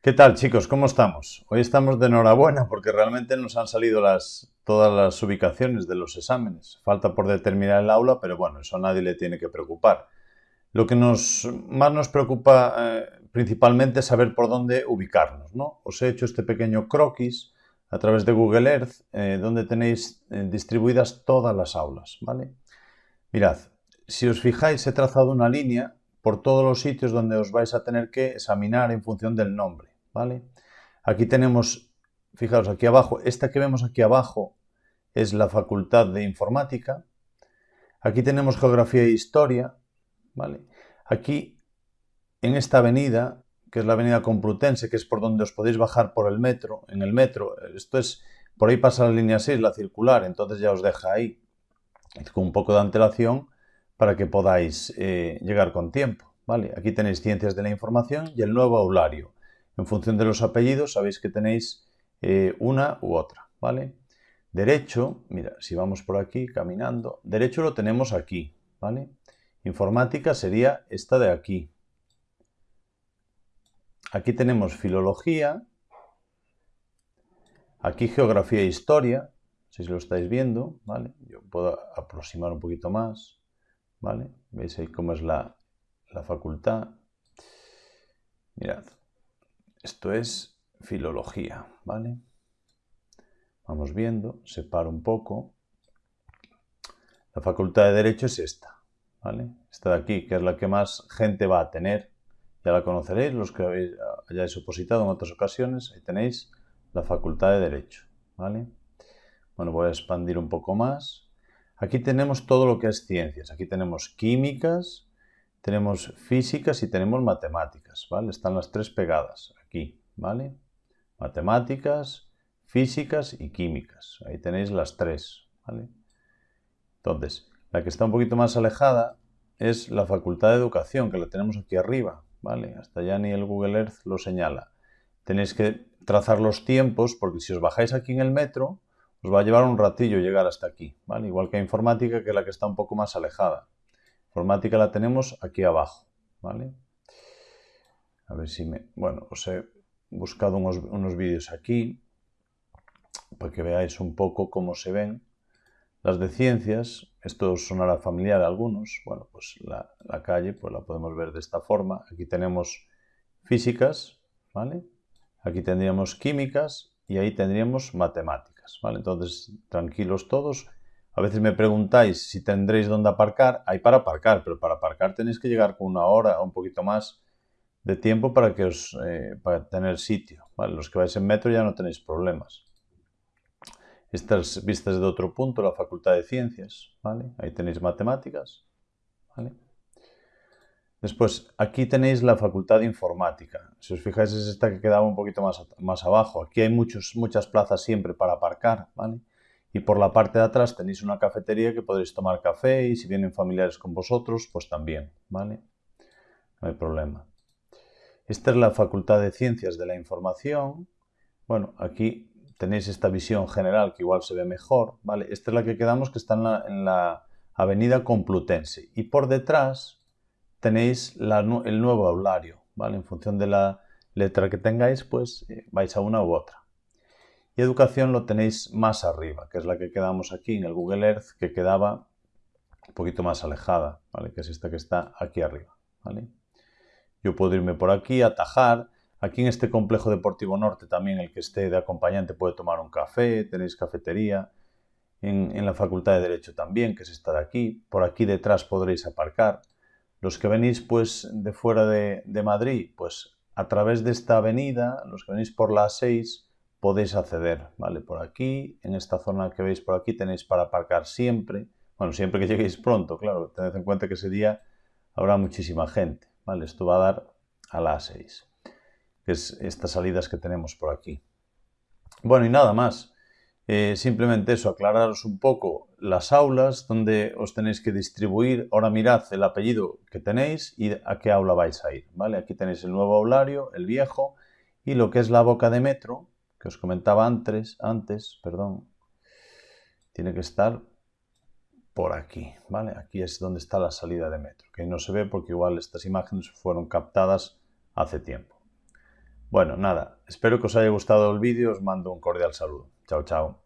¿Qué tal chicos? ¿Cómo estamos? Hoy estamos de enhorabuena porque realmente nos han salido las, todas las ubicaciones de los exámenes. Falta por determinar el aula, pero bueno, eso a nadie le tiene que preocupar. Lo que más nos preocupa eh, principalmente es saber por dónde ubicarnos. ¿no? Os he hecho este pequeño croquis a través de Google Earth eh, donde tenéis eh, distribuidas todas las aulas. ¿vale? Mirad, si os fijáis he trazado una línea por todos los sitios donde os vais a tener que examinar en función del nombre, ¿vale? Aquí tenemos, fijaros aquí abajo, esta que vemos aquí abajo es la Facultad de Informática. Aquí tenemos Geografía e Historia, ¿vale? Aquí, en esta avenida, que es la avenida Complutense, que es por donde os podéis bajar por el metro, en el metro, esto es, por ahí pasa la línea 6, la circular, entonces ya os deja ahí, con un poco de antelación, para que podáis eh, llegar con tiempo. ¿vale? Aquí tenéis Ciencias de la Información y el nuevo aulario. En función de los apellidos sabéis que tenéis eh, una u otra. ¿vale? Derecho, mira, si vamos por aquí caminando, derecho lo tenemos aquí. ¿vale? Informática sería esta de aquí. Aquí tenemos filología, aquí geografía e historia, si lo estáis viendo, ¿vale? Yo puedo aproximar un poquito más. ¿Vale? ¿Veis ahí cómo es la, facultad? Mirad, esto es filología, ¿vale? Vamos viendo, separo un poco. La facultad de Derecho es esta, ¿vale? Esta de aquí, que es la que más gente va a tener. Ya la conoceréis, los que habéis, hayáis opositado en otras ocasiones. Ahí tenéis la facultad de Derecho, ¿vale? Bueno, voy a expandir un poco más. Aquí tenemos todo lo que es ciencias. Aquí tenemos químicas, tenemos físicas y tenemos matemáticas, ¿vale? Están las tres pegadas aquí, ¿vale? Matemáticas, físicas y químicas. Ahí tenéis las tres, ¿vale? Entonces, la que está un poquito más alejada es la Facultad de Educación, que la tenemos aquí arriba, ¿vale? Hasta ya ni el Google Earth lo señala. Tenéis que trazar los tiempos, porque si os bajáis aquí en el metro, os va a llevar un ratillo llegar hasta aquí, ¿vale? Igual que informática, que es la que está un poco más alejada. Informática la tenemos aquí abajo, ¿vale? A ver si me... Bueno, os he buscado unos, vídeos aquí para que veáis un poco cómo se ven. Las de ciencias, esto sonará familiar a algunos. Bueno, pues la, la calle pues la podemos ver de esta forma. Aquí tenemos físicas, ¿vale? Aquí tendríamos químicas y ahí tendríamos matemáticas. Entonces, tranquilos todos. A veces me preguntáis si tendréis dónde aparcar. Hay para aparcar, pero para aparcar tenéis que llegar con una hora o un poquito más de tiempo para, que os, eh, para tener sitio. Los que vais en metro ya no tenéis problemas. Estas vistas de otro punto, la Facultad de Ciencias. Ahí tenéis matemáticas. Después, aquí tenéis la Facultad de Informática. Si os fijáis, es esta que quedaba un poquito más, más abajo. Aquí hay muchos, muchas plazas siempre para aparcar, ¿vale? Y por la parte de atrás tenéis una cafetería que podéis tomar café y si vienen familiares con vosotros, pues también, ¿vale? No hay problema. Esta es la Facultad de Ciencias de la Información. Bueno, aquí tenéis esta visión general que igual se ve mejor, ¿vale? Esta es la que quedamos que está en la avenida Complutense. Y por detrás tenéis el nuevo aulario, ¿vale? En función de la letra que tengáis, pues eh, vais a una u otra. Y educación lo tenéis más arriba, que es la que quedamos aquí en el Google Earth, que quedaba un poquito más alejada, ¿vale? Que es esta que está aquí arriba, ¿vale? Yo puedo irme por aquí, atajar. Aquí en este complejo deportivo norte también el que esté de acompañante puede tomar un café, tenéis cafetería. En, en la Facultad de Derecho también, que es esta de aquí. Por aquí detrás podréis aparcar. Los que venís pues de fuera de, Madrid, pues a través de esta avenida, los que venís por la A6, podéis acceder, ¿vale? Por aquí, en esta zona que veis por aquí, tenéis para aparcar siempre. Bueno, siempre que lleguéis pronto, claro, tened en cuenta que ese día habrá muchísima gente, ¿vale? Esto va a dar a la A6, que es estas salidas que tenemos por aquí. Bueno, y nada más. Eh, simplemente eso, aclararos un poco las aulas donde os tenéis que distribuir. Ahora mirad el apellido que tenéis y a qué aula vais a ir. ¿vale? Aquí tenéis el nuevo aulario, el viejo, y lo que es la boca de metro, que os comentaba antes, antes perdón, tiene que estar por aquí. ¿vale? Aquí es donde está la salida de metro, que no se ve porque igual estas imágenes fueron captadas hace tiempo. Bueno, nada, espero que os haya gustado el vídeo, os mando un cordial saludo. Chao, chao.